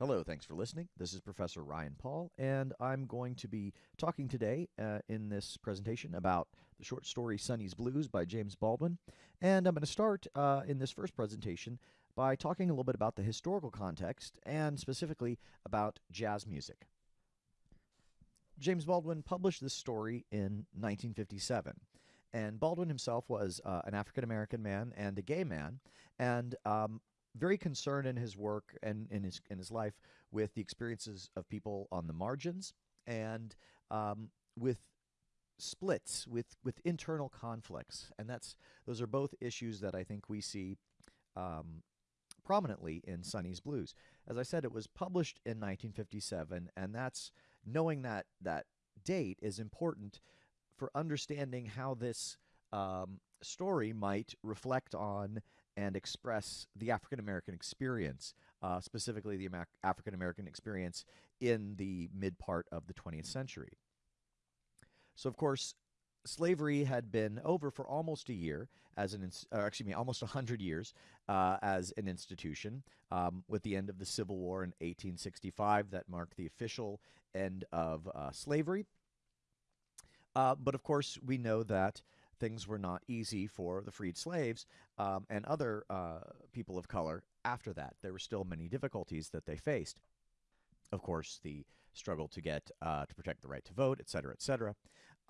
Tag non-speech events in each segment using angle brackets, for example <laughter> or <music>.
Hello, thanks for listening. This is Professor Ryan Paul, and I'm going to be talking today uh, in this presentation about the short story Sonny's Blues by James Baldwin. And I'm going to start uh, in this first presentation by talking a little bit about the historical context and specifically about jazz music. James Baldwin published this story in 1957. And Baldwin himself was uh, an African American man and a gay man. And um, very concerned in his work and in his in his life with the experiences of people on the margins and um, with splits with with internal conflicts and that's those are both issues that I think we see um, prominently in Sonny's Blues. As I said, it was published in 1957, and that's knowing that that date is important for understanding how this um, story might reflect on and express the African American experience, uh, specifically the African American experience in the mid part of the 20th century. So, of course, slavery had been over for almost a year as an, excuse me, almost 100 years uh, as an institution, um, with the end of the Civil War in 1865 that marked the official end of uh, slavery. Uh, but of course, we know that things were not easy for the freed slaves um, and other uh, people of color after that. There were still many difficulties that they faced. Of course, the struggle to get uh, to protect the right to vote, et cetera, et cetera.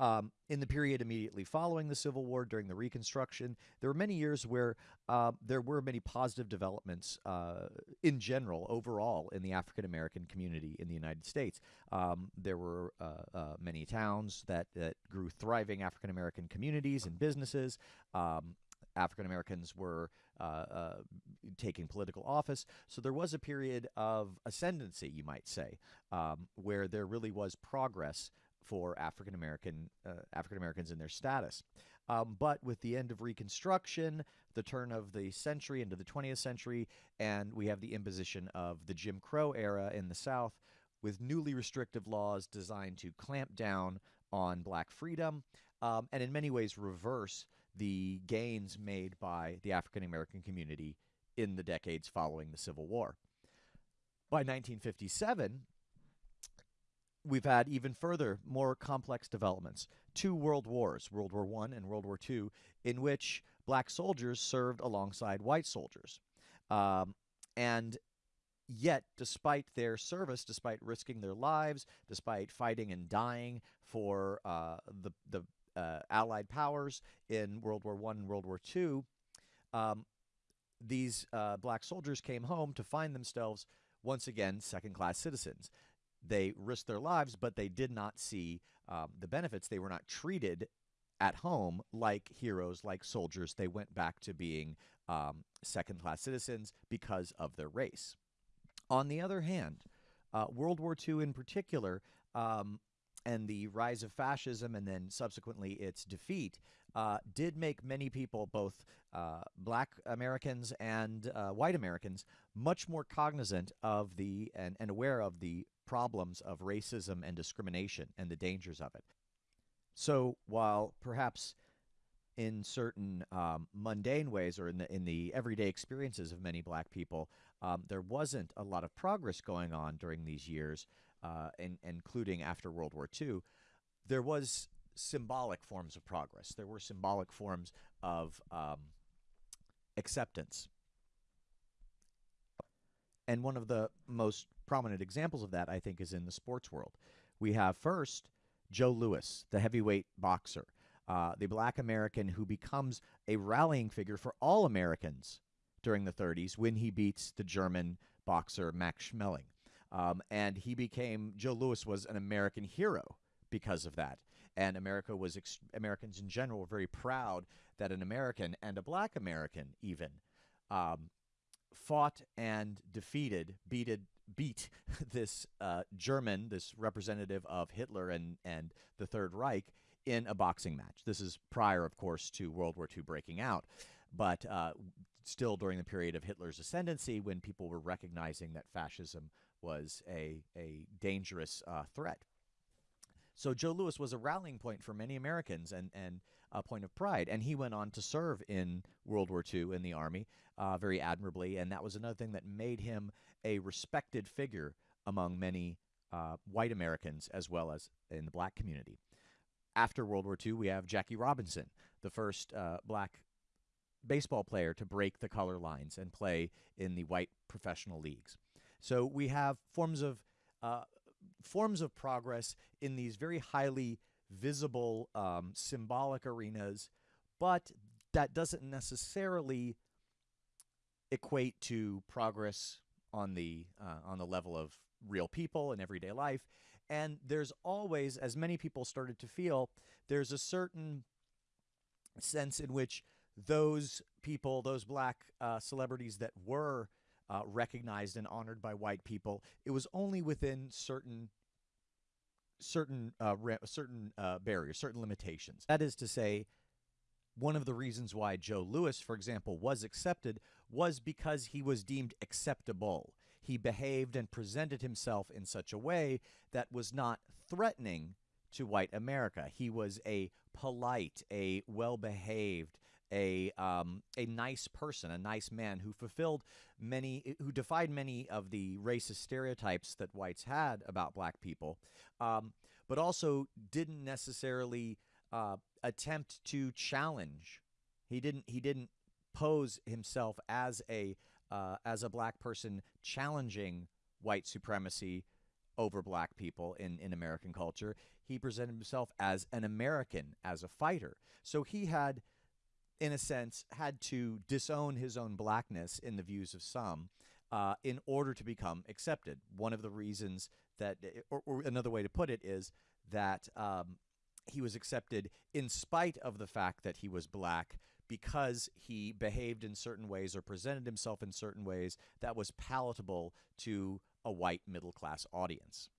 Um, in the period immediately following the Civil War, during the Reconstruction, there were many years where uh, there were many positive developments uh, in general, overall, in the African American community in the United States. Um, there were uh, uh many towns that, that grew thriving African American communities and businesses. Um, African Americans were uh, uh, taking political office. So there was a period of ascendancy, you might say, um, where there really was progress for African American uh, African Americans in their status. Um, but with the end of Reconstruction, the turn of the century into the 20th century, and we have the imposition of the Jim Crow era in the South, with newly restrictive laws designed to clamp down on black freedom, um, and in many ways reverse the gains made by the African American community in the decades following the Civil War. By 1957, we've had even further, more complex developments. Two world wars, World War I and World War II, in which black soldiers served alongside white soldiers. Um, and yet, despite their service, despite risking their lives, despite fighting and dying for uh, the, the uh, Allied powers in World War I and World War II, um, these uh, black soldiers came home to find themselves once again second class citizens they risked their lives, but they did not see um, the benefits. They were not treated at home like heroes, like soldiers. They went back to being um, second class citizens because of their race. On the other hand, uh, World War II in particular, um, and the rise of fascism and then subsequently its defeat uh, did make many people, both uh, black Americans and uh, white Americans, much more cognizant of the and, and aware of the problems of racism and discrimination and the dangers of it. So while perhaps in certain um, mundane ways or in the in the everyday experiences of many black people, um, there wasn't a lot of progress going on during these years, uh, in, including after World War II. There was symbolic forms of progress. There were symbolic forms of um, acceptance. And one of the most prominent examples of that, I think, is in the sports world. We have first Joe Louis, the heavyweight boxer, uh, the black American who becomes a rallying figure for all Americans during the 30s when he beats the German boxer Max Schmeling. Um, and he became, Joe Louis was an American hero because of that. And America was, Americans in general were very proud that an American and a black American even um, fought and defeated, beated, beat <laughs> this uh, German, this representative of Hitler and, and the Third Reich, in a boxing match. This is prior, of course, to World War II breaking out, but uh, still during the period of Hitler's ascendancy when people were recognizing that fascism was a, a dangerous uh, threat. So Joe Louis was a rallying point for many Americans, and and a point of pride. And he went on to serve in World War II in the Army uh, very admirably. And that was another thing that made him a respected figure among many uh, white Americans as well as in the black community. After World War II, we have Jackie Robinson, the first uh, black baseball player to break the color lines and play in the white professional leagues. So we have forms of uh, forms of progress in these very highly visible um, symbolic arenas, but that doesn't necessarily equate to progress on the uh, on the level of real people in everyday life. And there's always, as many people started to feel, there's a certain sense in which those people, those black uh, celebrities that were uh, recognized and honored by white people, it was only within certain certain uh, certain uh, barriers, certain limitations. That is to say, one of the reasons why Joe Louis, for example, was accepted was because he was deemed acceptable. He behaved and presented himself in such a way that was not threatening to white America. He was a polite, a well behaved, a um, a nice person, a nice man who fulfilled many, who defied many of the racist stereotypes that whites had about black people, um, but also didn't necessarily uh, attempt to challenge. He didn't. He didn't pose himself as a uh, as a black person challenging white supremacy over black people in, in American culture. He presented himself as an American, as a fighter. So he had in a sense, had to disown his own blackness in the views of some uh, in order to become accepted. One of the reasons that, or, or another way to put it, is that um, he was accepted in spite of the fact that he was black because he behaved in certain ways or presented himself in certain ways that was palatable to a white middle class audience.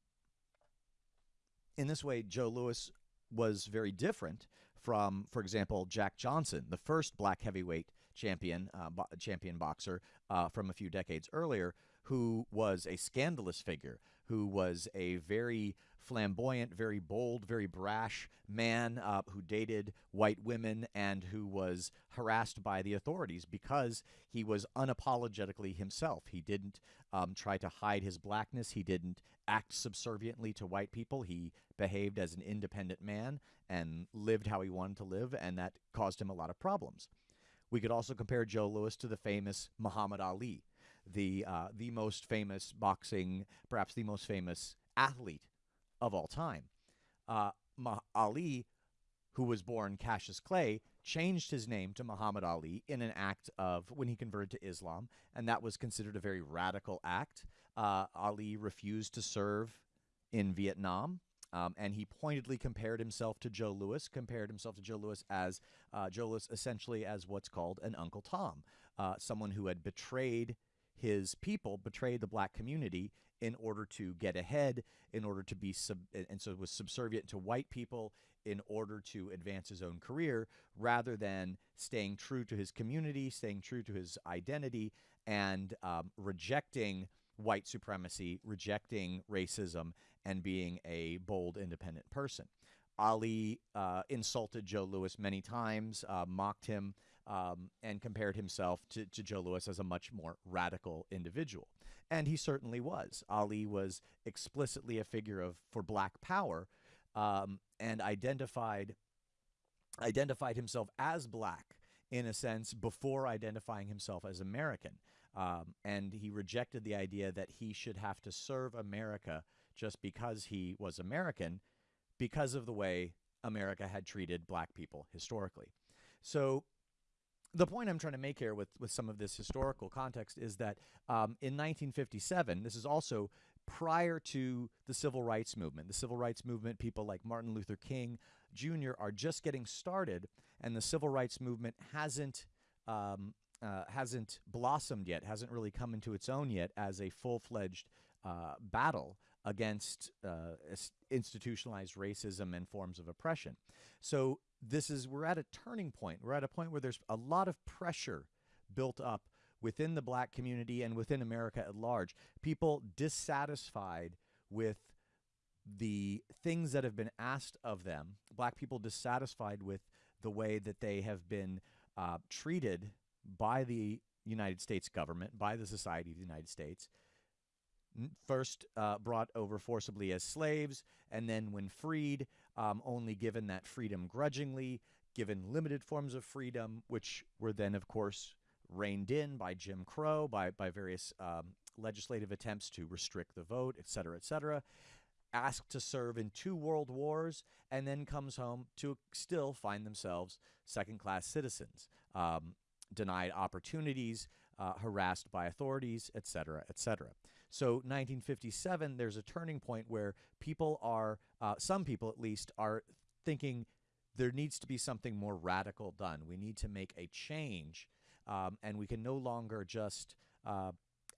In this way, Joe Louis was very different from, for example, Jack Johnson, the first black heavyweight champion, uh, bo champion boxer uh, from a few decades earlier, who was a scandalous figure, who was a very flamboyant, very bold, very brash man uh, who dated white women and who was harassed by the authorities because he was unapologetically himself. He didn't um, try to hide his blackness. He didn't act subserviently to white people. He behaved as an independent man and lived how he wanted to live, and that caused him a lot of problems. We could also compare Joe Louis to the famous Muhammad Ali, the uh, the most famous boxing, perhaps the most famous athlete of all time. Uh, Ali, who was born Cassius Clay, changed his name to Muhammad Ali in an act of when he converted to Islam, and that was considered a very radical act. Uh, Ali refused to serve in Vietnam. Um, and he pointedly compared himself to Joe Louis, compared himself to Joe Louis as uh, Joe Louis essentially as what's called an Uncle Tom, uh, someone who had betrayed his people, betrayed the black community in order to get ahead, in order to be sub, and so was subservient to white people in order to advance his own career, rather than staying true to his community, staying true to his identity, and um, rejecting white supremacy, rejecting racism, and being a bold, independent person. Ali uh, insulted Joe Louis many times, uh, mocked him, um, and compared himself to, to Joe Louis as a much more radical individual. And he certainly was. Ali was explicitly a figure of for black power um, and identified identified himself as black in a sense before identifying himself as American. Um, and he rejected the idea that he should have to serve America just because he was American because of the way America had treated black people historically. So the point I'm trying to make here with, with some of this historical context is that um, in 1957, this is also prior to the civil rights movement. The civil rights movement, people like Martin Luther King Jr. are just getting started, and the civil rights movement hasn't um, uh, hasn't blossomed yet, hasn't really come into its own yet as a full fledged uh, battle against uh, institutionalized racism and forms of oppression. So this is we're at a turning point. We're at a point where there's a lot of pressure built up within the black community and within America at large. People dissatisfied with the things that have been asked of them, black people dissatisfied with the way that they have been uh, treated by the United States government, by the Society of the United States, first uh, brought over forcibly as slaves, and then when freed, um, only given that freedom grudgingly, given limited forms of freedom, which were then, of course, reined in by Jim Crow, by, by various um, legislative attempts to restrict the vote, et cetera, et cetera. Asked to serve in two world wars, and then comes home to still find themselves second class citizens, um, denied opportunities, uh, harassed by authorities, et cetera, et cetera. So 1957, there's a turning point where people are, uh, some people at least, are thinking there needs to be something more radical done. We need to make a change, um, and we can no longer just uh,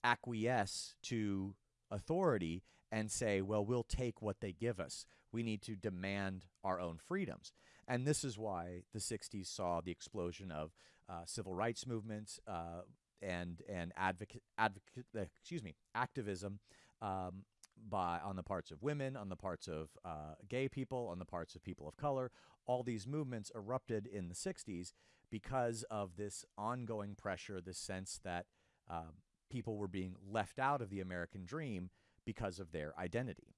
acquiesce to authority and say, well, we'll take what they give us. We need to demand our own freedoms. And this is why the 60s saw the explosion of uh, civil rights movements, uh, and and advocate advocate excuse me activism um, by on the parts of women, on the parts of uh, gay people, on the parts of people of color. All these movements erupted in the 60s because of this ongoing pressure, this sense that uh, people were being left out of the American dream because of their identity.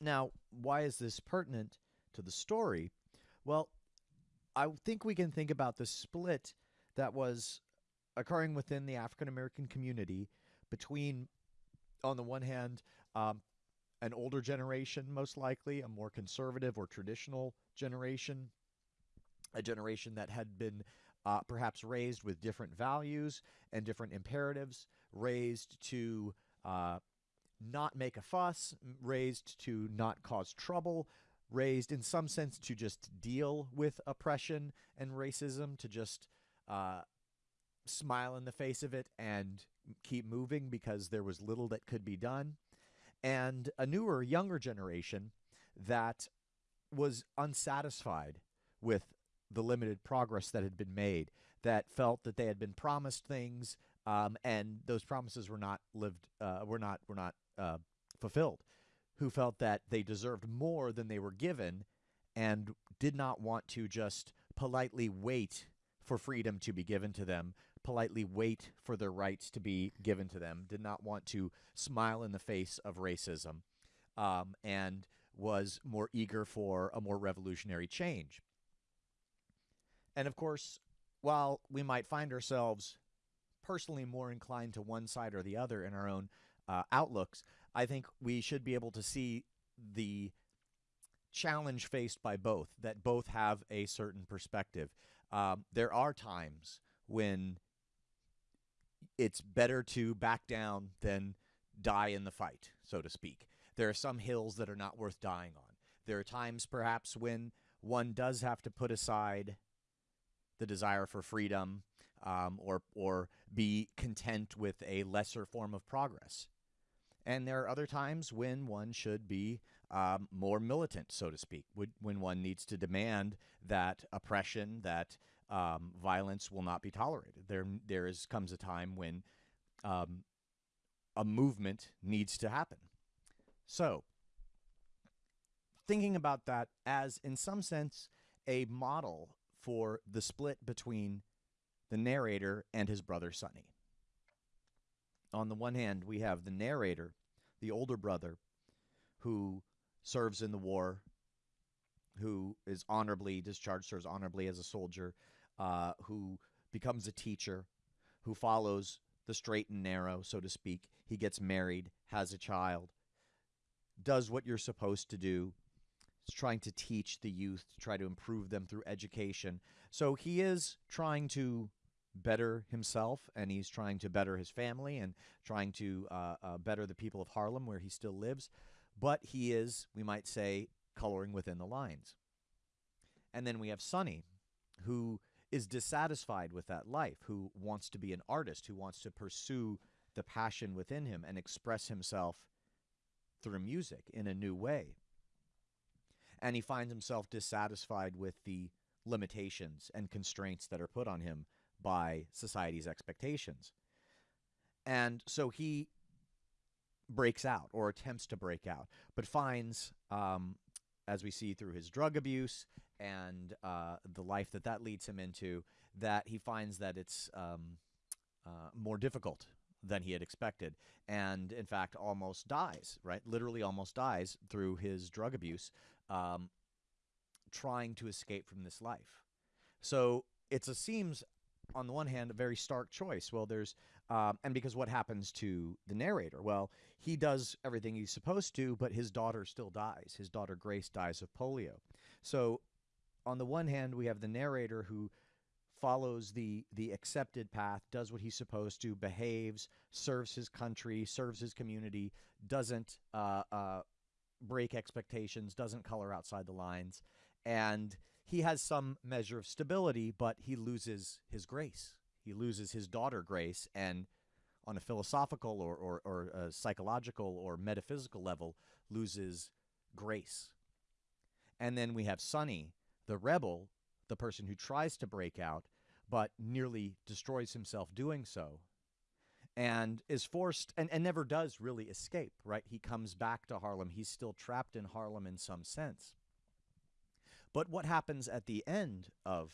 Now, why is this pertinent to the story? Well, I think we can think about the split that was occurring within the African American community between, on the one hand, um, an older generation, most likely, a more conservative or traditional generation, a generation that had been uh, perhaps raised with different values and different imperatives, raised to uh, not make a fuss, raised to not cause trouble, raised in some sense to just deal with oppression and racism, to just uh, smile in the face of it and keep moving because there was little that could be done. And a newer, younger generation that was unsatisfied with the limited progress that had been made, that felt that they had been promised things um, and those promises were not lived, uh, were not, were not uh, fulfilled, who felt that they deserved more than they were given and did not want to just politely wait for freedom to be given to them, politely wait for their rights to be given to them, did not want to smile in the face of racism, um, and was more eager for a more revolutionary change. And of course, while we might find ourselves personally more inclined to one side or the other in our own uh, outlooks, I think we should be able to see the challenge faced by both, that both have a certain perspective. Um, there are times when it's better to back down than die in the fight, so to speak. There are some hills that are not worth dying on. There are times, perhaps, when one does have to put aside the desire for freedom um, or, or be content with a lesser form of progress. And there are other times when one should be um, more militant, so to speak, when one needs to demand that oppression, that um, violence will not be tolerated. There, there is comes a time when um, a movement needs to happen. So, thinking about that as, in some sense, a model for the split between the narrator and his brother Sonny. On the one hand, we have the narrator, the older brother, who serves in the war, who is honorably discharged, serves honorably as a soldier, uh, who becomes a teacher, who follows the straight and narrow, so to speak. He gets married, has a child, does what you're supposed to do, is trying to teach the youth, to try to improve them through education. So he is trying to better himself and he's trying to better his family and trying to uh, uh, better the people of Harlem where he still lives. But he is, we might say, coloring within the lines. And then we have Sonny, who is dissatisfied with that life, who wants to be an artist, who wants to pursue the passion within him and express himself through music in a new way. And he finds himself dissatisfied with the limitations and constraints that are put on him by society's expectations. And so he breaks out or attempts to break out, but finds um, as we see through his drug abuse and uh, the life that that leads him into, that he finds that it's um, uh, more difficult than he had expected, and in fact, almost dies. Right, literally almost dies through his drug abuse, um, trying to escape from this life. So it's a seems on the one hand a very stark choice. Well, there's um, and because what happens to the narrator? Well, he does everything he's supposed to, but his daughter still dies. His daughter Grace dies of polio. So on the one hand, we have the narrator who follows the the accepted path, does what he's supposed to, behaves, serves his country, serves his community, doesn't uh, uh, break expectations, doesn't color outside the lines, and he has some measure of stability, but he loses his grace. He loses his daughter Grace, and on a philosophical or, or, or a psychological or metaphysical level, loses grace. And then we have Sonny, the rebel, the person who tries to break out, but nearly destroys himself doing so and is forced and, and never does really escape, right? He comes back to Harlem. He's still trapped in Harlem in some sense. But what happens at the end of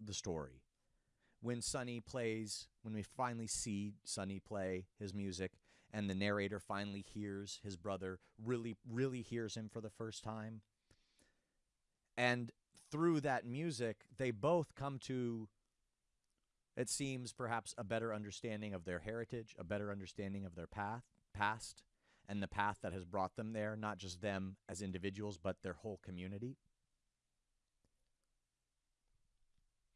the story when Sonny plays, when we finally see Sonny play his music and the narrator finally hears his brother, really, really hears him for the first time? And through that music, they both come to, it seems, perhaps a better understanding of their heritage, a better understanding of their path, past, and the path that has brought them there, not just them as individuals, but their whole community.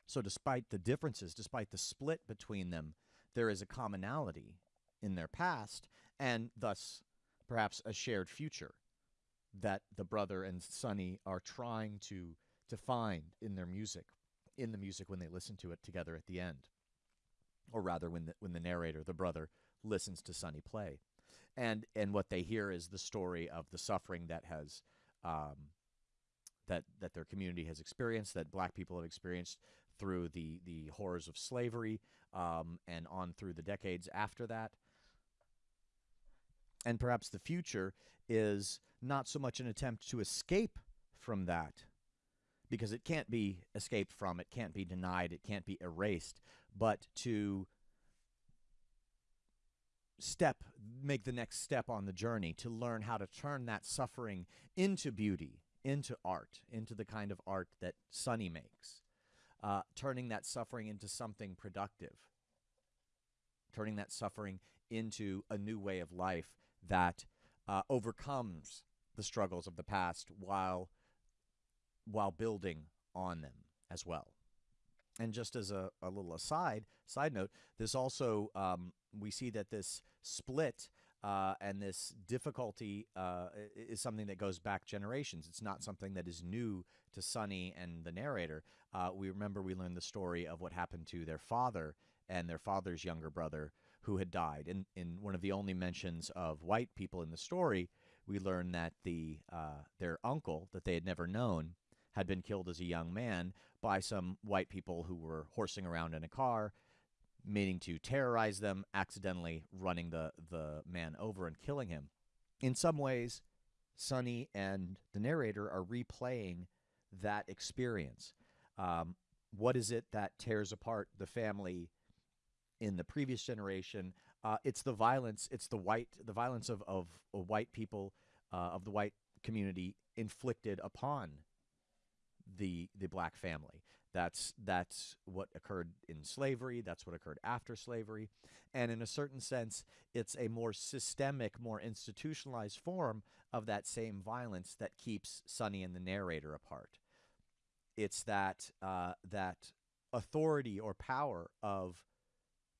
So, despite the differences, despite the split between them, there is a commonality in their past, and thus perhaps a shared future that the brother and Sonny are trying to to find in their music, in the music when they listen to it together at the end, or rather when the, when the narrator, the brother, listens to Sonny play, and and what they hear is the story of the suffering that has. Um, that, that their community has experienced, that black people have experienced through the, the horrors of slavery um, and on through the decades after that. And perhaps the future is not so much an attempt to escape from that, because it can't be escaped from, it can't be denied, it can't be erased, but to step, make the next step on the journey to learn how to turn that suffering into beauty, into art, into the kind of art that Sonny makes, uh, turning that suffering into something productive, turning that suffering into a new way of life that uh, overcomes the struggles of the past while while building on them as well. And just as a, a little aside, side note, this also um, we see that this split uh, and this difficulty uh, is something that goes back generations. It's not something that is new to Sonny and the narrator. Uh, we remember we learned the story of what happened to their father and their father's younger brother who had died. In, in one of the only mentions of white people in the story, we learn that the uh, their uncle that they had never known had been killed as a young man by some white people who were horsing around in a car, meaning to terrorize them, accidentally running the, the man over and killing him. In some ways, Sonny and the narrator are replaying that experience. Um, what is it that tears apart the family in the previous generation? Uh, it's the violence. It's the white, the violence of of, of white people, uh, of the white community inflicted upon the the black family. That's that's what occurred in slavery. That's what occurred after slavery, and in a certain sense, it's a more systemic, more institutionalized form of that same violence that keeps Sonny and the narrator apart. It's that uh, that authority or power of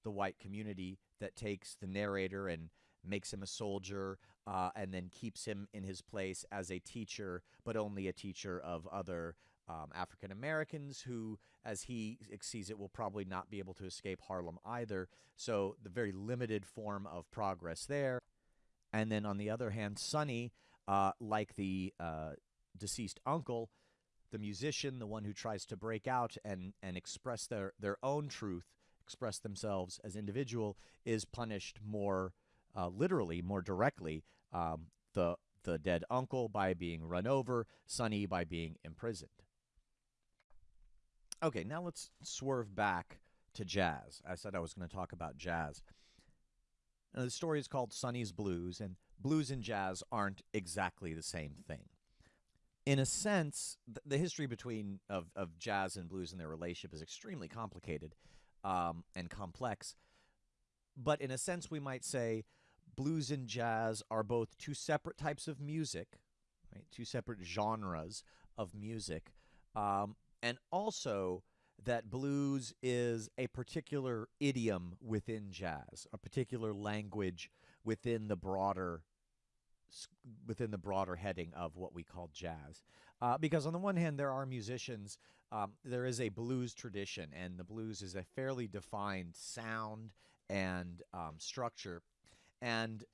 the white community that takes the narrator and makes him a soldier uh, and then keeps him in his place as a teacher, but only a teacher of other um, African Americans who, as he sees it, will probably not be able to escape Harlem either. So the very limited form of progress there. And then on the other hand, Sonny, uh, like the uh, deceased uncle, the musician, the one who tries to break out and, and express their, their own truth, express themselves as individual, is punished more uh, literally, more directly. Um, the the dead uncle by being run over, Sonny by being imprisoned. Okay, now let's swerve back to jazz. I said I was going to talk about jazz. Now, the story is called Sonny's Blues, and blues and jazz aren't exactly the same thing. In a sense, th- the history between of, of jazz and blues and their relationship is extremely complicated um, and complex. But in a sense, we might say blues and jazz are both two separate types of music, right? Two separate genres of music, um, and also that blues is a particular idiom within jazz, a particular language within the broader within the broader heading of what we call jazz. Uh, because on the one hand, there are musicians, um, there is a blues tradition, and the blues is a fairly defined sound and um, structure. And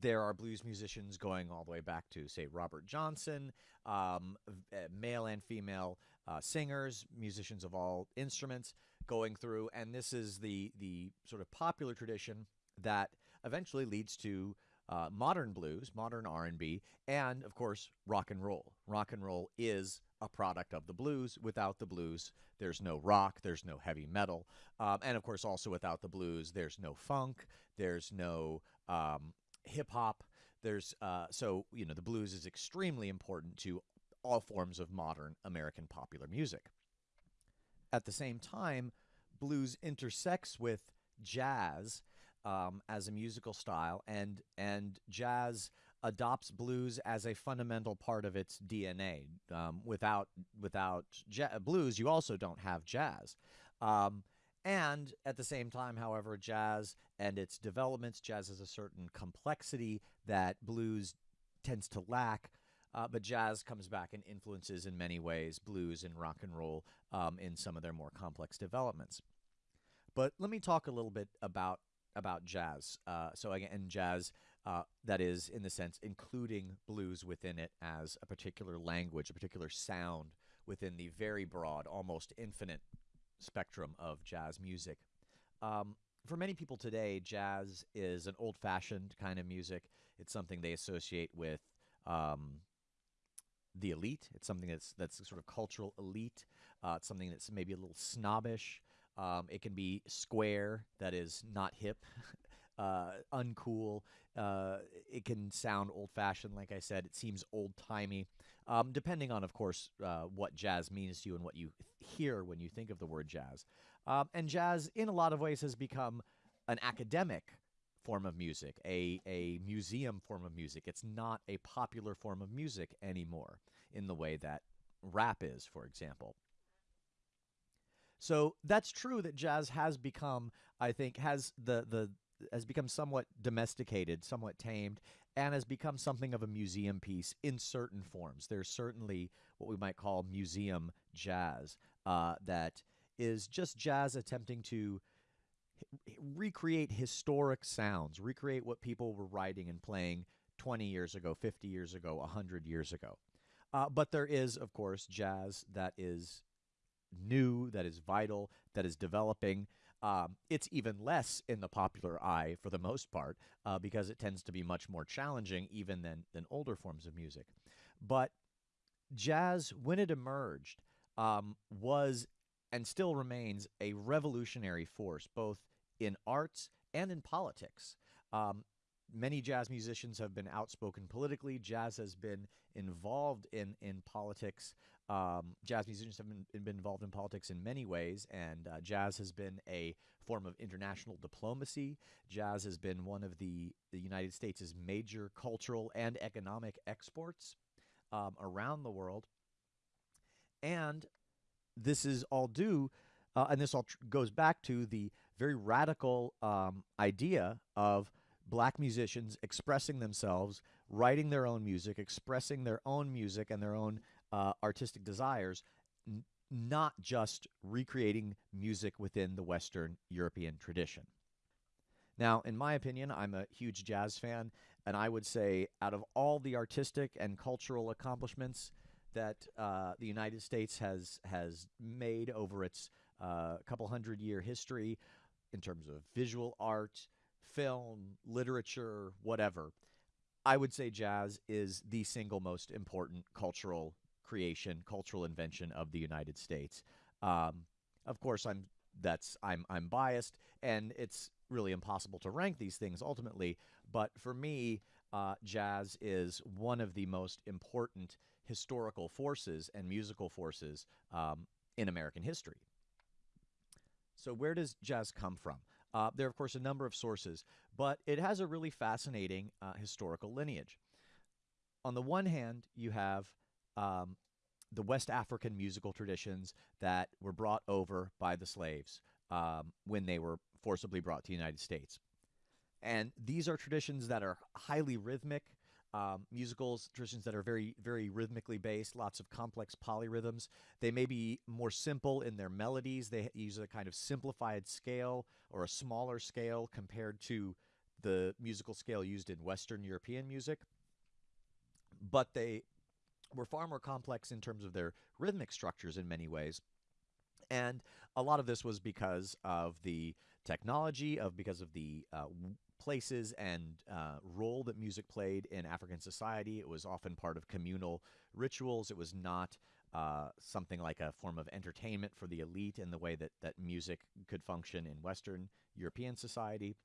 there are blues musicians going all the way back to, say, Robert Johnson, um, male and female uh, singers, musicians of all instruments going through, and this is the the sort of popular tradition that eventually leads to uh, modern blues, modern R&B, and of course rock and roll. Rock and roll is a product of the blues. Without the blues, there's no rock, there's no heavy metal, um, and of course also without the blues, there's no funk, there's no um, hip hop. There's uh, so you know the blues is extremely important to all forms of modern American popular music. At the same time, blues intersects with jazz um, as a musical style, and and jazz adopts blues as a fundamental part of its DNA. Um, without without blues, you also don't have jazz. Um, and at the same time, however, jazz and its developments, jazz has a certain complexity that blues tends to lack. Uh, but jazz comes back and influences in many ways blues and rock and roll um, in some of their more complex developments. But let me talk a little bit about about jazz. Uh, so again, jazz uh, that is, in the sense, including blues within it as a particular language, a particular sound within the very broad, almost infinite spectrum of jazz music. Um, for many people today, jazz is an old-fashioned kind of music. It's something they associate with um, the elite. It's something that's that's sort of cultural elite. Uh, it's something that's maybe a little snobbish. Um, it can be square, that is not hip, <laughs> uh, uncool. Uh, it can sound old fashioned, like I said. It seems old timey, um, depending on, of course, uh, what jazz means to you and what you hear when you think of the word jazz. Um, and jazz, in a lot of ways, has become an academic form of music, a, a museum form of music. It's not a popular form of music anymore in the way that rap is, for example. So that's true that jazz has become, I think, has the the has become somewhat domesticated, somewhat tamed, and has become something of a museum piece in certain forms. There's certainly what we might call museum jazz uh, that is just jazz attempting to recreate historic sounds, recreate what people were writing and playing 20 years ago, 50 years ago, 100 years ago. Uh, but there is, of course, jazz that is new, that is vital, that is developing. Um, it's even less in the popular eye for the most part uh, because it tends to be much more challenging even than, than older forms of music. But jazz, when it emerged, um, was and still remains a revolutionary force, both in arts and in politics. Um, many jazz musicians have been outspoken politically. Jazz has been involved in in politics. Um, jazz musicians have been, been, involved in politics in many ways, and uh, jazz has been a form of international diplomacy. Jazz has been one of the, the United States' major cultural and economic exports um, around the world. And this is all due, uh, and this all goes back to the very radical um, idea of black musicians expressing themselves, writing their own music, expressing their own music and their own uh, artistic desires, not just recreating music within the Western European tradition. Now, in my opinion, I'm a huge jazz fan, and I would say out of all the artistic and cultural accomplishments that uh, the United States has has made over its uh, couple hundred year history, in terms of visual art, film, literature, whatever, I would say jazz is the single most important cultural creation, cultural invention of the United States. Um, of course, I'm that's I'm I'm biased, and it's really impossible to rank these things ultimately. But for me, uh, jazz is one of the most important historical forces and musical forces um, in American history. So, where does jazz come from? Uh, there are, of course, a number of sources, but it has a really fascinating uh, historical lineage. On the one hand, you have um, the West African musical traditions that were brought over by the slaves um, when they were forcibly brought to the United States. And these are traditions that are highly rhythmic, um, musicals, traditions that are very, very rhythmically based, lots of complex polyrhythms. They may be more simple in their melodies. They use a kind of simplified scale or a smaller scale compared to the musical scale used in Western European music. But they were far more complex in terms of their rhythmic structures in many ways. And a lot of this was because of the technology, of because of the uh, places and uh, role that music played in African society. It was often part of communal rituals. It was not uh, something like a form of entertainment for the elite in the way that, that music could function in Western European society.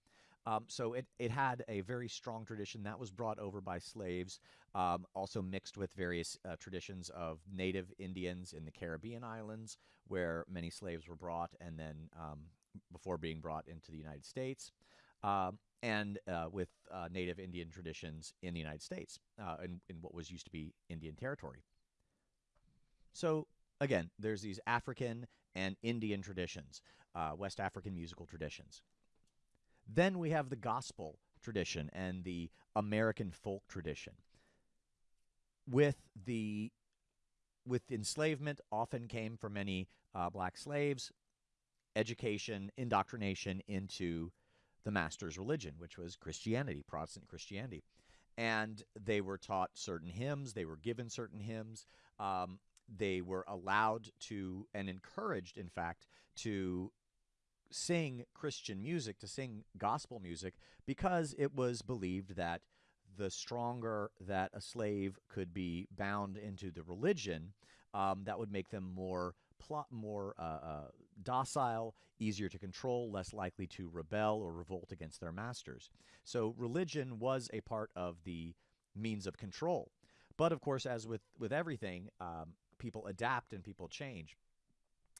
Um, so it, it had a very strong tradition that was brought over by slaves, um, also mixed with various uh, traditions of native Indians in the Caribbean islands, where many slaves were brought and then um, before being brought into the United States. Um, and uh, with uh, native Indian traditions in the United States, uh, in, in what was used to be Indian territory. So, again, there's these African and Indian traditions, uh, West African musical traditions. Then we have the gospel tradition and the American folk tradition. With the with enslavement often came for many uh, black slaves education, indoctrination into the master's religion, which was Christianity, Protestant Christianity. And they were taught certain hymns, they were given certain hymns. Um, they were allowed to and encouraged, in fact, to sing Christian music, to sing gospel music, because it was believed that the stronger that a slave could be bound into the religion, um, that would make them more plot more uh, uh, docile, easier to control, less likely to rebel or revolt against their masters. So religion was a part of the means of control. But of course, as with, with everything, um, people adapt and people change.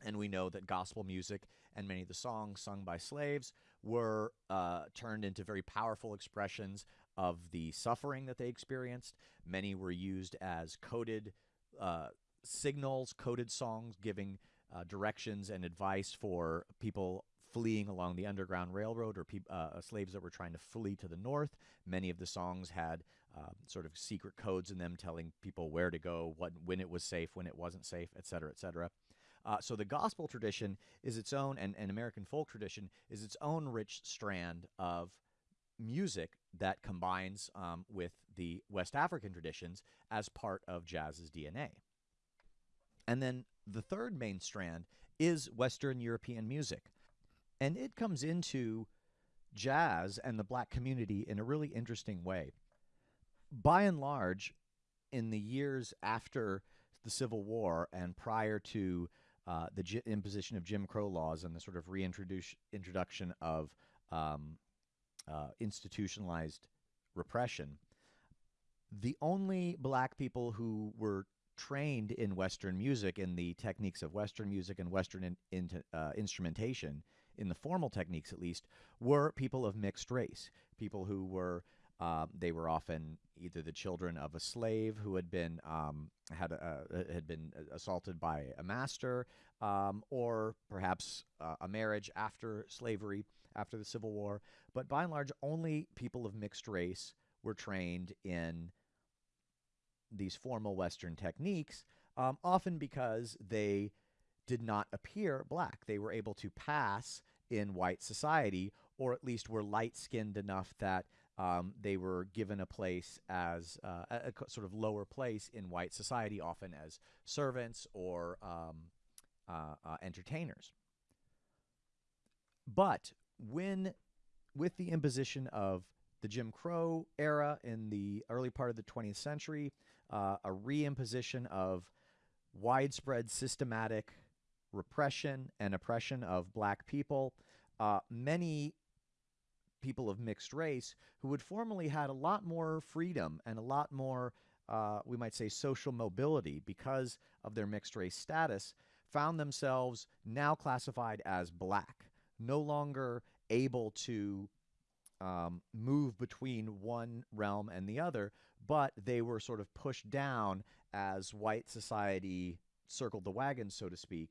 And we know that gospel music and many of the songs sung by slaves were uh, turned into very powerful expressions of the suffering that they experienced. Many were used as coded uh, signals, coded songs giving uh, directions and advice for people fleeing along the Underground Railroad or uh, slaves that were trying to flee to the north. Many of the songs had uh, sort of secret codes in them telling people where to go, what, when it was safe, when it wasn't safe, et cetera, et cetera. Uh, so the gospel tradition is its own, and, and American folk tradition is its own rich strand of music that combines um, with the West African traditions as part of jazz's DNA. And then the third main strand is Western European music. And it comes into jazz and the black community in a really interesting way. By and large, in the years after the Civil War and prior to uh, the imposition of Jim Crow laws and the sort of reintroduction of um, uh, institutionalized repression, the only black people who were trained in Western music, in the techniques of Western music and Western in, in, uh, instrumentation, in the formal techniques at least, were people of mixed race. People who were, uh, they were often either the children of a slave who had been um, had uh, had been assaulted by a master, um, or perhaps uh, a marriage after slavery, after the Civil War. But by and large, only people of mixed race were trained in these formal Western techniques, um, often because they did not appear black. They were able to pass in white society, or at least were light skinned enough that um, they were given a place as uh, a, a, sort of lower place in white society, often as servants or um, uh, uh, entertainers. But when, with the imposition of the Jim Crow era in the early part of the 20th century, uh, a reimposition of widespread systematic repression and oppression of black people. Uh, many people of mixed race who had formerly had a lot more freedom and a lot more, uh, we might say, social mobility because of their mixed race status, found themselves now classified as black, no longer able to um, move between one realm and the other, but they were sort of pushed down as white society circled the wagon, so to speak.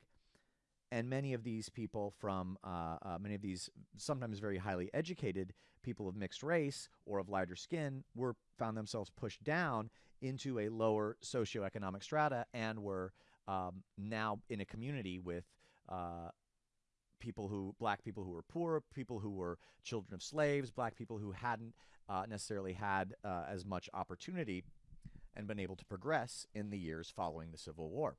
And many of these people from, uh, uh, many of these sometimes very highly educated people of mixed race or of lighter skin were found themselves pushed down into a lower socioeconomic strata and were um, now in a community with uh, people who, black people who were poor, people who were children of slaves, black people who hadn't uh, necessarily had uh, as much opportunity and been able to progress in the years following the Civil War.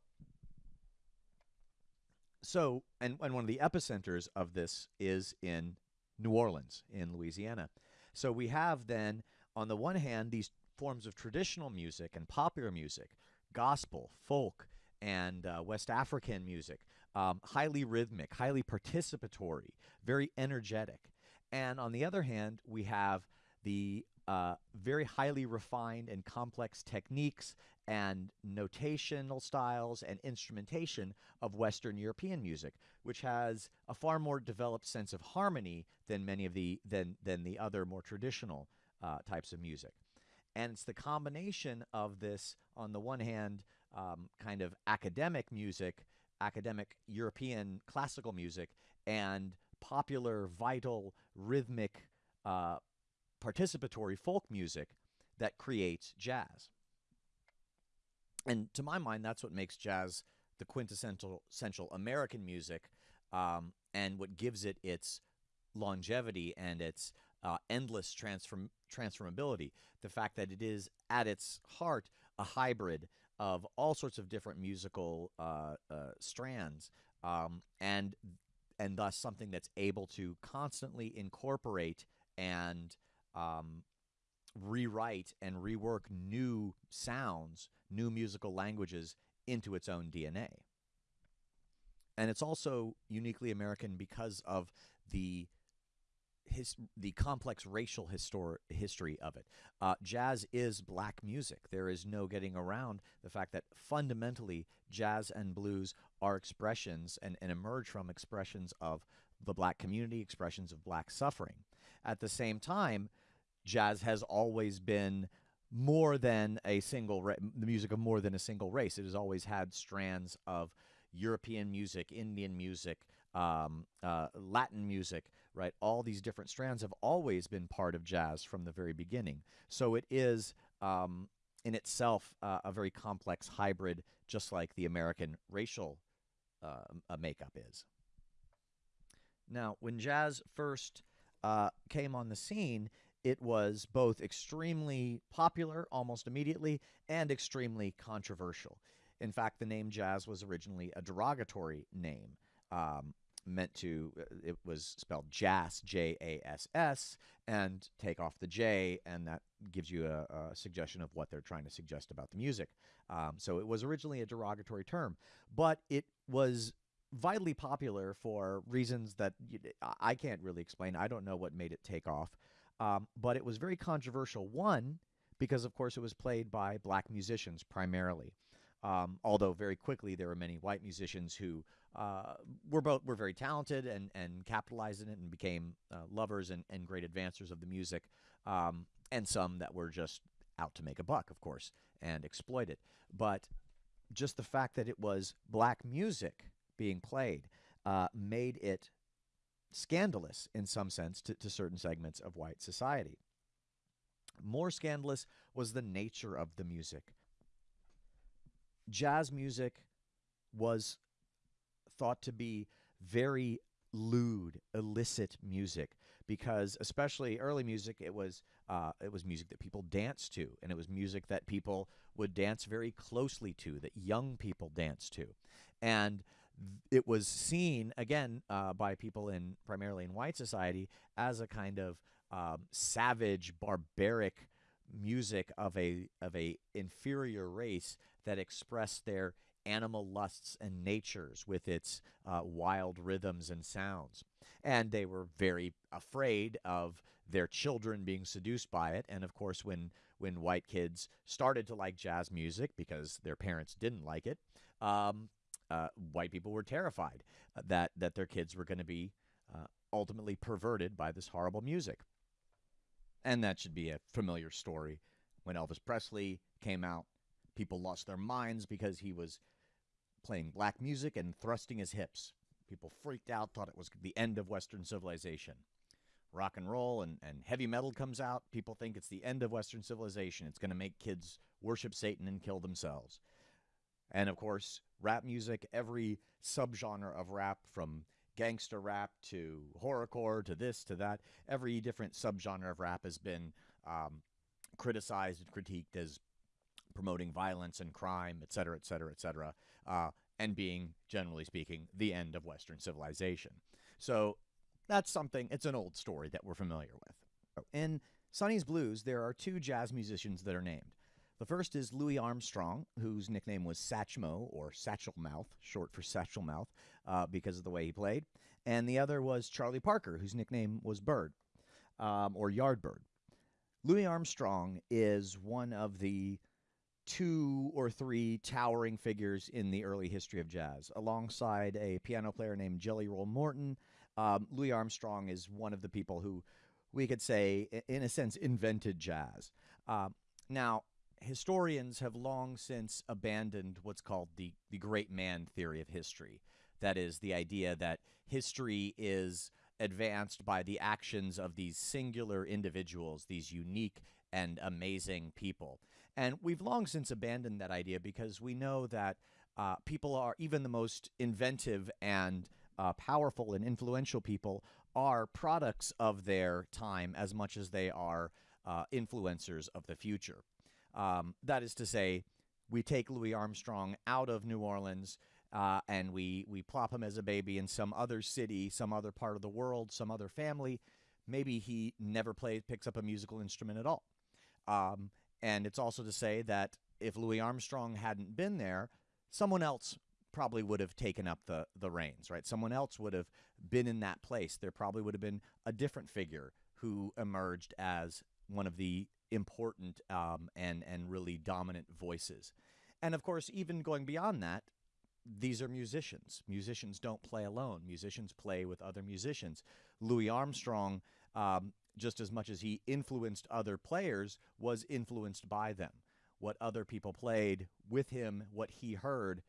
So, and, and one of the epicenters of this is in New Orleans, in Louisiana. So we have then, on the one hand, these forms of traditional music and popular music, gospel, folk, and uh, West African music, um, highly rhythmic, highly participatory, very energetic. And on the other hand, we have the uh, very highly refined and complex techniques and notational styles and instrumentation of Western European music, which has a far more developed sense of harmony than many of the than than the other more traditional uh, types of music. And it's the combination of this, on the one hand, um, kind of academic music, academic European classical music, and popular, vital, rhythmic uh, participatory folk music that creates jazz. And to my mind, that's what makes jazz the quintessential essential American music um, and what gives it its longevity and its uh, endless transform transformability. The fact that it is at its heart a hybrid of all sorts of different musical uh, uh, strands um, and and thus something that's able to constantly incorporate and um, rewrite and rework new sounds, new musical languages into its own DNA. And it's also uniquely American because of the his, the complex racial histor- history of it. Uh, jazz is black music. There is no getting around the fact that fundamentally jazz and blues are expressions and, and emerge from expressions of the black community, expressions of black suffering. At the same time, jazz has always been more than a single the music of more than a single race. It has always had strands of European music, Indian music, um, uh, Latin music, right? All these different strands have always been part of jazz from the very beginning. So it is um, in itself uh, a very complex hybrid, just like the American racial uh, makeup is. Now, when jazz first uh, came on the scene, it was both extremely popular almost immediately and extremely controversial. In fact, the name jazz was originally a derogatory name. Um, meant to uh, it was spelled jass j-a-s-s and take off the j and that gives you a, a suggestion of what they're trying to suggest about the music. Um, so it was originally a derogatory term but it was vitally popular for reasons that i can't really explain. I don't know what made it take off. Um, but it was very controversial. One because of course it was played by black musicians primarily um, although very quickly there were many white musicians who uh, were both were very talented and and capitalized in it and became uh, lovers and, and great advancers of the music, um, and some that were just out to make a buck, of course, and exploit it. But just the fact that it was black music being played uh, made it scandalous in some sense to, to certain segments of white society. More scandalous was the nature of the music jazz music was thought to be very lewd, illicit music because especially early music it was uh, it was music that people danced to and it was music that people would dance very closely to that young people danced to. And it was seen again uh, by people in primarily in white society as a kind of um, savage, barbaric music of a of a inferior race that expressed their animal lusts and natures with its uh, wild rhythms and sounds. And they were very afraid of their children being seduced by it. And of course, when when white kids started to like jazz music because their parents didn't like it, um, uh, white people were terrified that that their kids were going to be uh, ultimately perverted by this horrible music. And that should be a familiar story. When Elvis Presley came out, people lost their minds because he was playing black music and thrusting his hips. People freaked out, thought it was the end of Western civilization. Rock and roll and, and heavy metal comes out, people think it's the end of Western civilization. It's going to make kids worship Satan and kill themselves. And of course, rap music, every subgenre of rap from gangster rap to horrorcore to this to that. Every different subgenre of rap has been um, criticized and critiqued as promoting violence and crime, et cetera, et cetera, et cetera, uh, and being, generally speaking, the end of Western civilization. So that's something, it's an old story that we're familiar with. In Sonny's Blues, there are two jazz musicians that are named. The first is Louis Armstrong, whose nickname was Satchmo, or Satchel Mouth, short for Satchel Mouth, uh, because of the way he played. And the other was Charlie Parker, whose nickname was Bird, um, or Yardbird. Louis Armstrong is one of the two or three towering figures in the early history of jazz. Alongside a piano player named Jelly Roll Morton, um, Louis Armstrong is one of the people who we could say, in a sense, invented jazz. Um, now, historians have long since abandoned what's called the, the great man theory of history. That is, the idea that history is advanced by the actions of these singular individuals, these unique and amazing people. And we've long since abandoned that idea because we know that uh, people are, even the most inventive and uh, powerful and influential people, are products of their time as much as they are uh, influencers of the future. Um, that is to say, we take Louis Armstrong out of New Orleans uh, and we we plop him as a baby in some other city, some other part of the world, some other family. Maybe he never plays, picks up a musical instrument at all. Um, and it's also to say that if Louis Armstrong hadn't been there, someone else probably would have taken up the the reins, right? Someone else would have been in that place. There probably would have been a different figure who emerged as one of the important um, and and really dominant voices. And of course, even going beyond that, these are musicians. Musicians don't play alone. Musicians play with other musicians. Louis Armstrong, um, just as much as he influenced other players, was influenced by them. What other people played with him, what he heard,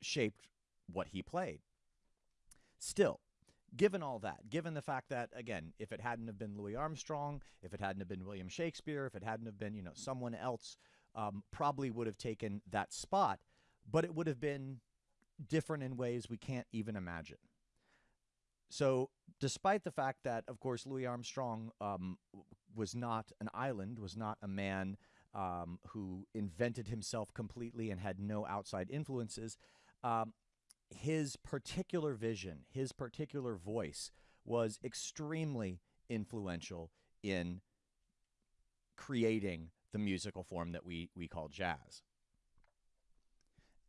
shaped what he played. Still, given all that, given the fact that again, if it hadn't have been Louis Armstrong, if it hadn't have been William Shakespeare, if it hadn't have been you know someone else, um, probably would have taken that spot, but it would have been different in ways we can't even imagine. So, despite the fact that, of course, Louis Armstrong um, was not an island, was not a man um, who invented himself completely and had no outside influences, um, his particular vision, his particular voice was extremely influential in creating the musical form that we, we call jazz.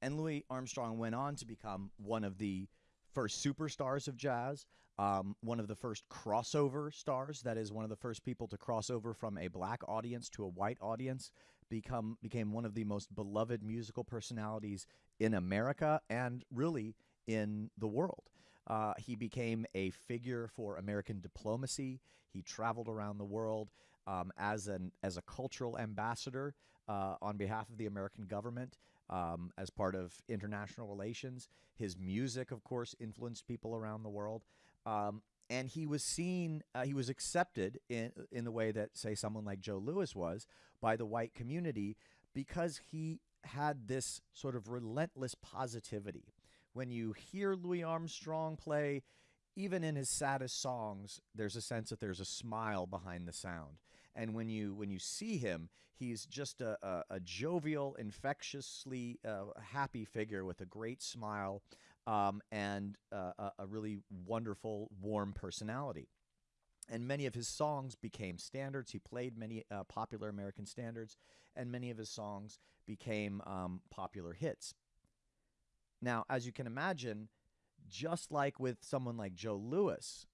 And Louis Armstrong went on to become one of the first superstars of jazz, um, one of the first crossover stars. That is, one of the first people to cross over from a black audience to a white audience. Become became one of the most beloved musical personalities in America and really in the world. Uh, he became a figure for American diplomacy. He traveled around the world um, as an as a cultural ambassador uh, on behalf of the American government um, as part of international relations. His music, of course, influenced people around the world. Um, and he was seen, uh, he was accepted in, in the way that, say, someone like Joe Louis was by the white community because he had this sort of relentless positivity. When you hear Louis Armstrong play, even in his saddest songs, there's a sense that there's a smile behind the sound. And when you when you see him, he's just a, a, a jovial, infectiously uh, happy figure with a great smile um, and uh, a, really wonderful, warm personality. and many of his songs became standards. He played many uh, popular American standards, and many of his songs became um, popular hits. Now, as you can imagine, just like with someone like Joe Louis,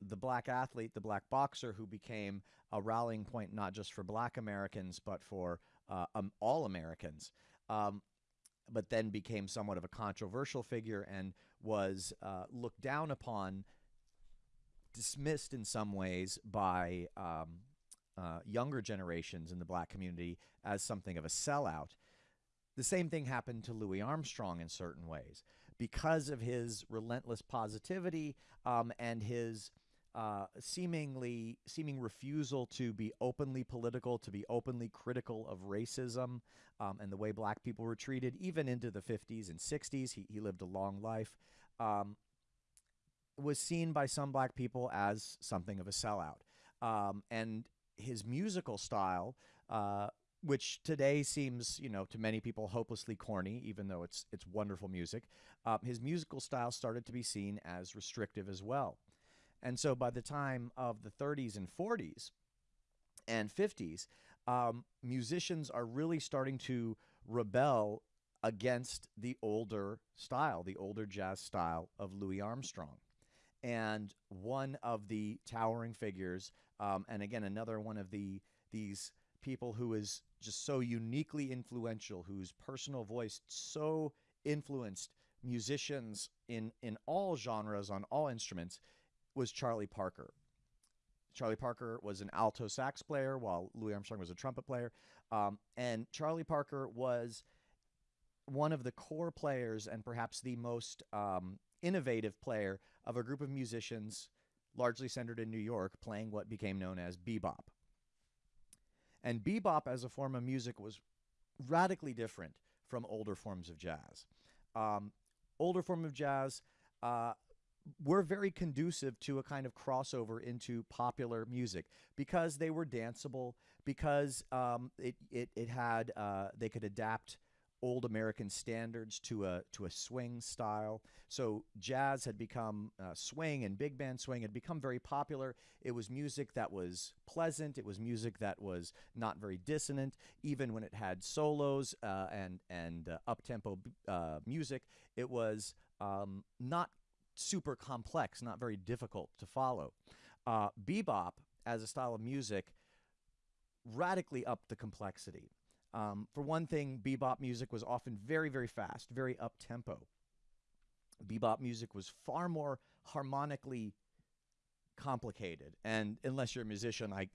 the black athlete, the black boxer who became a rallying point not just for black Americans, but for uh, um, all Americans, um, but then became somewhat of a controversial figure and was uh, looked down upon dismissed in some ways by um, uh, younger generations in the black community as something of a sellout. The same thing happened to Louis Armstrong in certain ways. Because of his relentless positivity um, and his uh, seemingly seeming refusal to be openly political, to be openly critical of racism um, and the way black people were treated, even into the 50s and 60s. He, he lived a long life. Um, was seen by some black people as something of a sellout. Um, and his musical style, uh, which today seems, you know, to many people hopelessly corny, even though it's it's wonderful music, uh, his musical style started to be seen as restrictive as well. And so by the time of the 30s and 40s and 50s, um, musicians are really starting to rebel against the older style, the older jazz style of Louis Armstrong. And one of the towering figures, um, and again another one of the these people who is just so uniquely influential, whose personal voice so influenced musicians in in all genres on all instruments, was Charlie Parker. Charlie Parker was an alto sax player, while Louis Armstrong was a trumpet player, um, and Charlie Parker was one of the core players and perhaps the most um, innovative player of a group of musicians largely centered in New York playing what became known as bebop. And bebop as a form of music was radically different from older forms of jazz. Um, older form of jazz uh, were very conducive to a kind of crossover into popular music because they were danceable, because um, it, it, it had, uh, they could adapt old American standards to a to a swing style. So jazz had become uh, swing and big band swing had become very popular. It was music that was pleasant. It was music that was not very dissonant, even when it had solos uh, and and uh, up tempo uh, music. It was um, not super complex, not very difficult to follow. Uh, bebop as a style of music radically upped the complexity. Um, for one thing, bebop music was often very, very fast, very up tempo. Bebop music was far more harmonically complicated, and unless you're a musician, I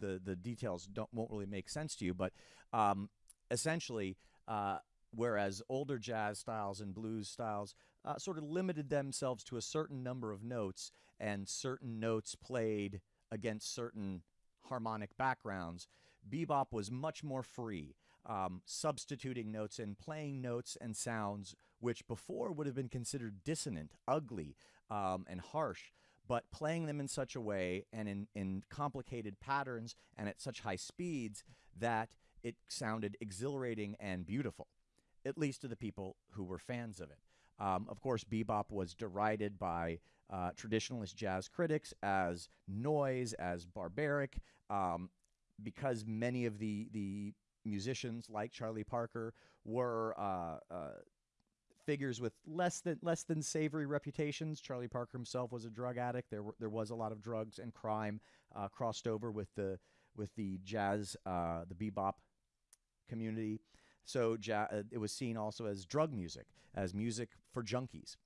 the the details don't won't really make sense to you. But um, essentially, uh, whereas older jazz styles and blues styles uh, sort of limited themselves to a certain number of notes and certain notes played against certain harmonic backgrounds, bebop was much more free um, substituting notes and playing notes and sounds which before would have been considered dissonant, ugly, um, and harsh, but playing them in such a way and in, in complicated patterns and at such high speeds that it sounded exhilarating and beautiful, at least to the people who were fans of it. Um, of course, bebop was derided by uh, traditionalist jazz critics as noise, as barbaric, um, because many of the the musicians like Charlie Parker were uh, uh, figures with less than less than savory reputations. Charlie Parker himself was a drug addict. There were, there was a lot of drugs and crime uh, crossed over with the with the jazz, uh, the bebop community. So uh, it was seen also as drug music, as music for junkies.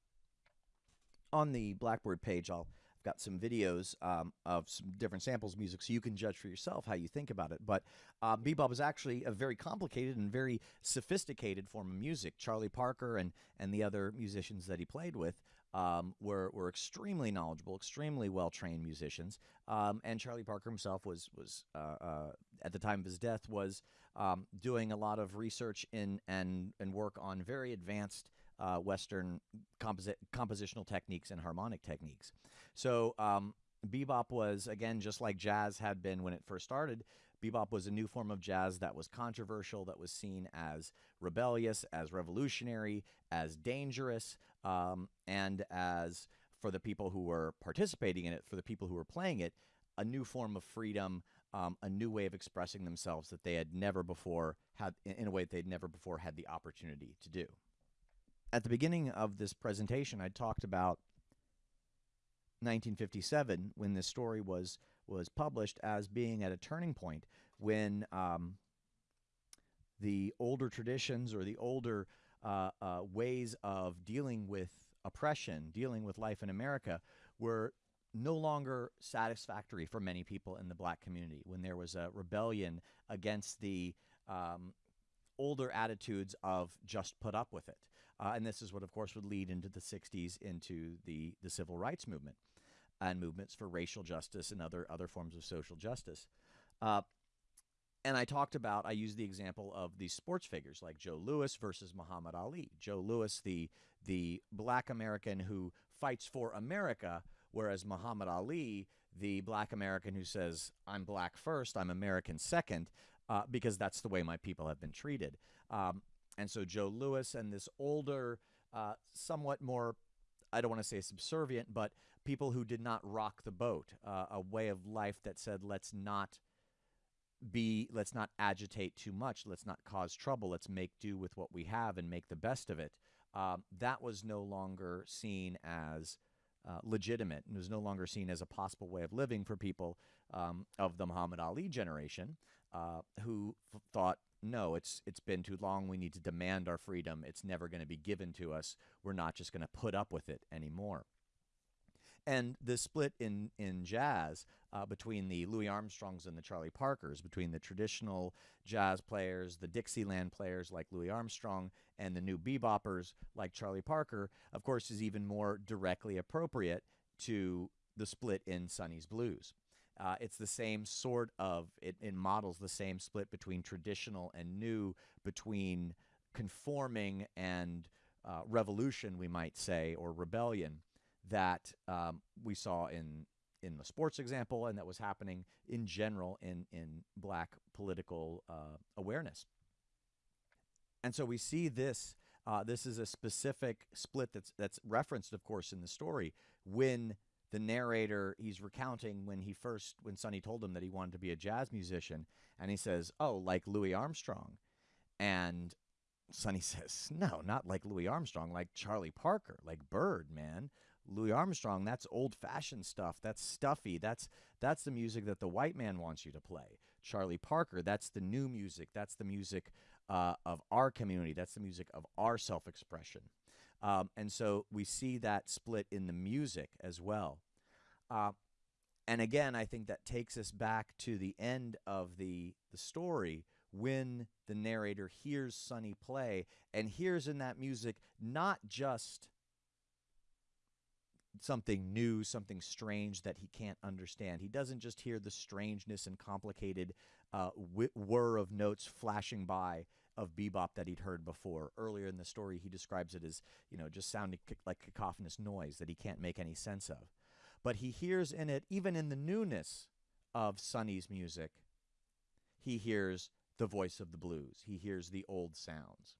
On the Blackboard page, I'll got some videos um, of some different samples of music so you can judge for yourself how you think about it. But uh, bebop is actually a very complicated and very sophisticated form of music. Charlie Parker and, and the other musicians that he played with um, were, were extremely knowledgeable, extremely well trained musicians. Um, and Charlie Parker himself was, was uh, uh, at the time of his death, was um, doing a lot of research in and, and work on very advanced uh, Western composi- compositional techniques and harmonic techniques. So um, bebop was, again, just like jazz had been when it first started, bebop was a new form of jazz that was controversial, that was seen as rebellious, as revolutionary, as dangerous, um, and as for the people who were participating in it, for the people who were playing it, a new form of freedom, um, a new way of expressing themselves that they had never before had, in a way that they'd never before had the opportunity to do. At the beginning of this presentation, I talked about 1957 when this story was was published as being at a turning point when um, the older traditions or the older uh, uh, ways of dealing with oppression, dealing with life in America, were no longer satisfactory for many people in the black community. When there was a rebellion against the um, older attitudes of just put up with it. Uh, and this is what, of course, would lead into the 60s into the, the civil rights movement and movements for racial justice and other, other forms of social justice. Uh, and I talked about, I used the example of these sports figures like Joe Louis versus Muhammad Ali. Joe Louis, the, the black American who fights for America, whereas Muhammad Ali, the black American who says, I'm black first, I'm American second, uh, because that's the way my people have been treated. Um, and so Joe Louis and this older, uh, somewhat more, I don't want to say subservient, but people who did not rock the boat, uh, a way of life that said, let's not be let's not agitate too much. Let's not cause trouble. Let's make do with what we have and make the best of it. Um, that was no longer seen as uh, legitimate. And was no longer seen as a possible way of living for people um, of the Muhammad Ali generation uh, who thought no it's it's been too long. We need to demand our freedom. It's never going to be given to us. We're not just going to put up with it anymore and the split in in jazz uh, between the Louis Armstrongs and the Charlie Parkers, between the traditional jazz players, the Dixieland players like Louis Armstrong, and the new beboppers like Charlie Parker, of course, is even more directly appropriate to the split in Sonny's Blues. Uh, it's the same sort of, it, it models the same split between traditional and new, between conforming and uh, revolution, we might say, or rebellion that um, we saw in in the sports example, and that was happening in general in in black political uh, awareness. And so we see this. Uh, this is a specific split that's that's referenced, of course, in the story when the narrator he's recounting when he first when Sonny told him that he wanted to be a jazz musician, and he says, "Oh, like Louis Armstrong," and Sonny <laughs> says, "No, not like Louis Armstrong, like Charlie Parker, like Bird, man." Louis Armstrong, that's old fashioned stuff. That's stuffy. That's that's the music that the white man wants you to play. Charlie Parker, that's the new music. That's the music uh, of our community. That's the music of our self expression. Um, and so we see that split in the music as well. Uh, and again, I think that takes us back to the end of the the story when the narrator hears Sonny play and hears in that music not just something new, something strange that he can't understand. He doesn't just hear the strangeness and complicated uh, whir of notes flashing by of bebop that he'd heard before. Earlier in the story, he describes it as, you know, just sounding like cacophonous noise that he can't make any sense of. But he hears in it, even in the newness of Sonny's music, he hears the voice of the blues. He hears the old sounds.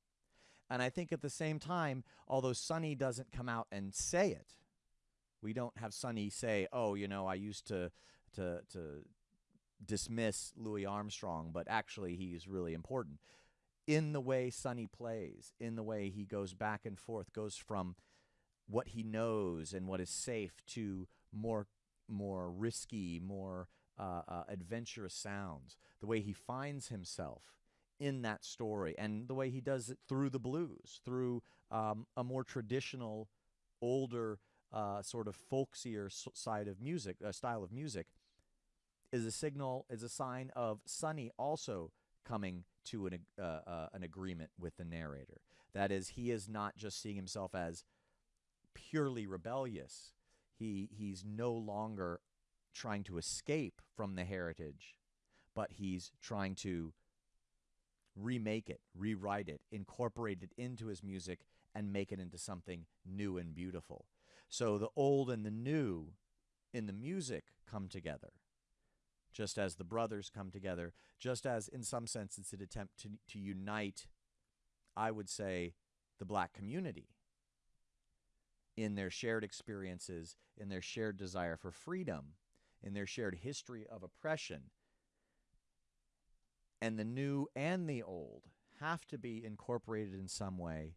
And I think at the same time, although Sonny doesn't come out and say it, we don't have Sonny say, "Oh, you know, I used to to to dismiss Louis Armstrong, but actually he's really important." In the way Sonny plays, in the way he goes back and forth, goes from what he knows and what is safe to more more risky, more uh, uh, adventurous sounds. The way he finds himself in that story, and the way he does it through the blues, through um, a more traditional, older uh, sort of folksier side of music, uh, style of music, is a signal, is a sign of Sonny also coming to an uh, uh, an agreement with the narrator. That is, he is not just seeing himself as purely rebellious. He he's no longer trying to escape from the heritage, but he's trying to remake it, rewrite it, incorporate it into his music, and make it into something new and beautiful. So the old and the new in the music come together, just as the brothers come together, just as in some sense it's an attempt to, to unite, I would say, the black community. in their shared experiences, in their shared desire for freedom, in their shared history of oppression. And the new and the old have to be incorporated in some way,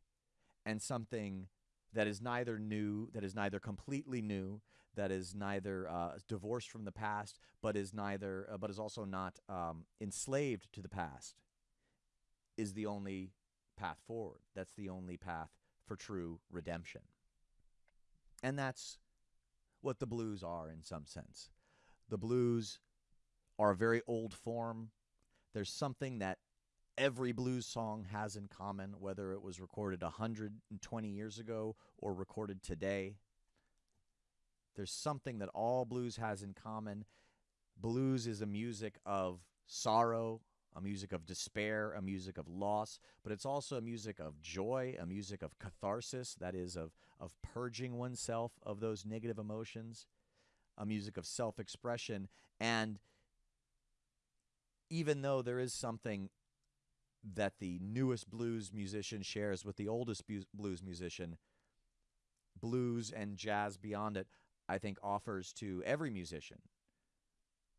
and something that is neither new, that is neither completely new, that is neither uh, divorced from the past, but is neither, uh, but is also not um, enslaved to the past, is the only path forward. That's the only path for true redemption. And that's what the blues are in some sense. The blues are a very old form. There's something that every blues song has in common, whether it was recorded 120 years ago or recorded today. There's something that all blues has in common. Blues is a music of sorrow, a music of despair, a music of loss, but it's also a music of joy, a music of catharsis, that is, of, of purging oneself of those negative emotions, a music of self expression. And even though there is something that the newest blues musician shares with the oldest blues musician, blues and jazz beyond it, I think offers to every musician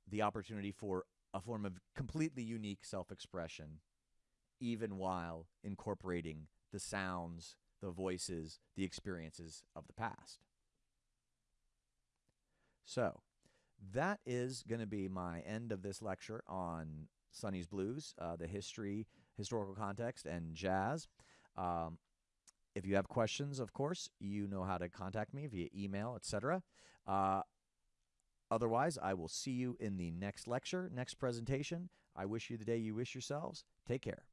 the opportunity for a form of completely unique self expression, even while incorporating the sounds, the voices, the experiences of the past. So, that is going to be my end of this lecture on Sonny's Blues, uh, the history, historical context, and jazz. Um, if you have questions, of course, you know how to contact me via email, etc. Uh, Otherwise, I will see you in the next lecture, next presentation. I wish you the day you wish yourselves. Take care.